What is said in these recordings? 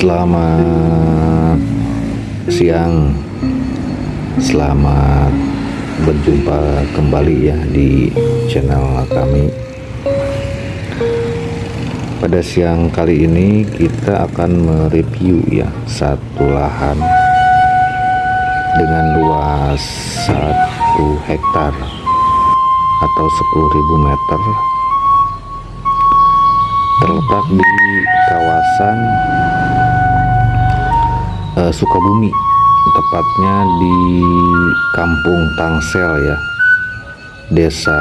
Selamat siang, selamat berjumpa kembali ya di channel kami. Pada siang kali ini kita akan mereview ya satu lahan dengan luas satu hektar atau 10.000 meter terletak di kawasan uh, Sukabumi tepatnya di Kampung Tangsel ya. Desa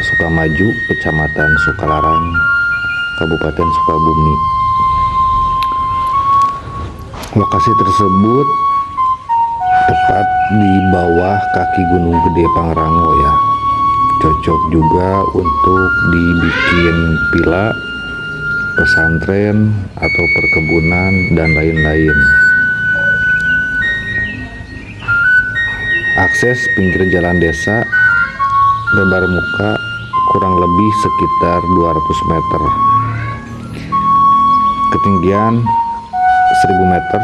Sukamaju Kecamatan Sukalarang Kabupaten Sukabumi. Lokasi tersebut tepat di bawah kaki Gunung Gede Pangrango ya. Cocok juga untuk dibikin pila pesantren atau perkebunan dan lain-lain. Akses pinggir jalan desa lebar muka kurang lebih sekitar 200 meter. Ketinggian 1000 meter.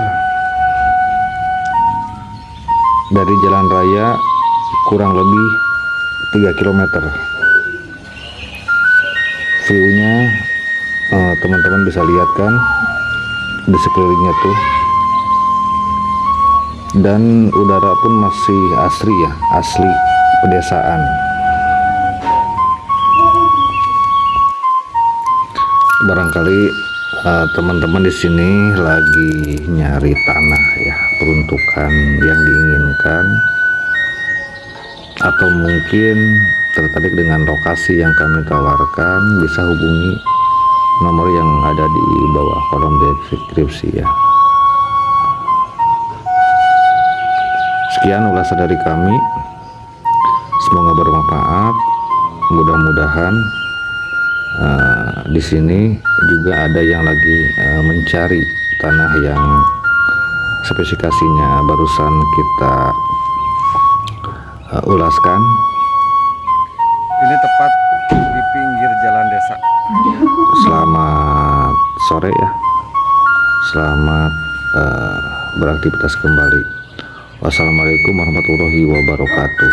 Dari jalan raya kurang lebih 3 km view-nya teman-teman uh, bisa lihat kan di sekelilingnya tuh. Dan udara pun masih asri ya asli pedesaan. Barangkali eh, teman-teman uh, di sini lagi nyari tanah ya peruntukan yang diinginkan. Atau mungkin tertarik dengan lokasi yang kami tawarkan bisa hubungi nomor yang ada di bawah kolom deskripsi ya. Sekian ulasan dari kami. Semoga bermanfaat. Mudah-mudahan uh, di sini juga ada yang lagi uh, mencari tanah yang spesifikasinya barusan kita uh, ulaskan. Ini tepat selamat uh, beraktivitas kembali. Wassalamualaikum warahmatullahi wabarakatuh.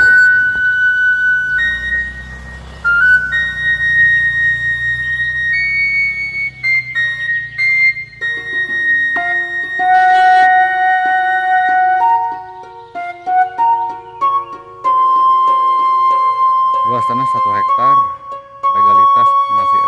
Luas tanah satu hektar legalitas masih